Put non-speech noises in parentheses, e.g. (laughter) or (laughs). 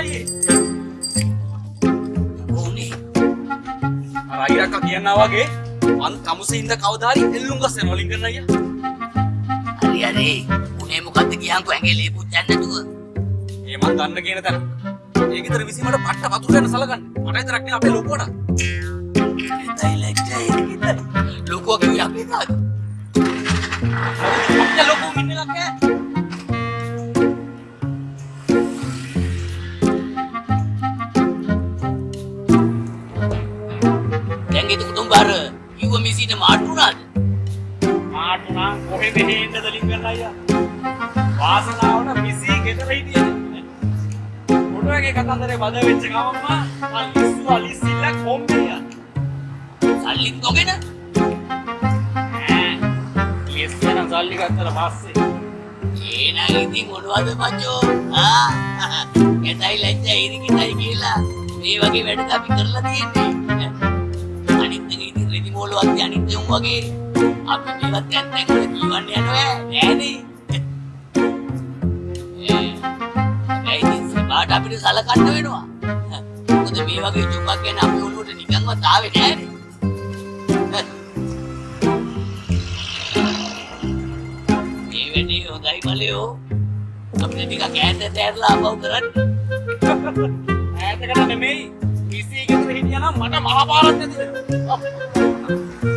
nadie. ඕනේ. අර අයිරක් කියනවා වගේ මං කමුසේ ඉඳ කවදාරි එල්ලුම් ගස් යනවා ලින්කන් අයියා. හරි හරි. උනේ මොකද්ද කියන්කෝ ඇඟේ ලේපුත් දැන් නැතුව. ඒ මං ගන්න කියන තැන. ඒ ගෙදර විසීමට පට්ට වතුර යන සලකන්න. මට විතරක් නේ අපේ ලොකුවට. ලොකුව කිව්වේ අපි තාම. ලොකු මිනිහක් ඈ. දැන් එතකොට උඹ අර කිව්ව මිසිට මාට්ටු උනාද මාටු නම් කොහෙද හේන්නද ලිංගන්න අයියා. වාසනාවට මිසී ගෙදර හිටියේ. ෆොටෝ එකේ කතන්දරේ බද වෙච්ච ගමන්ම අලිස්සු අලිස්සිල්ල කොම්බියා. සල්ලිත් නොගෙන? ලිස්සන සල්ලි ගත්තට පස්සේ. ඒනම් ඉතින් මොනවද මචෝ? ආ? (laughs) එතයි ලැජ්ජයි ඉරිකිටයි කියලා. මේ වගේ වැඩ අපි කරලා තියෙන්නේ ඉතින් රෙදි මෝලුවක් අනිත් උන් වගේ අපි මේවත් දැන් දැන් වල කියවන්න යනවා නෑනේ. ඒ. ඒ ඉතින් සබාට අපිට සලකන්න වෙනවා. මොකද මේ වගේ ජොබක් ගැන අපි ඔළුවට නිකන්වත් ආවේ නෑනේ. මේ වැඩේ හොඳයි මලයෝ. අපිට ටිකක් ඈතට ඇරලා අපව කරන්න. ඈතකට නෙමෙයි මිසී ගෙදර හිටියා නම් මට මහපාරක් නැතිද? 了。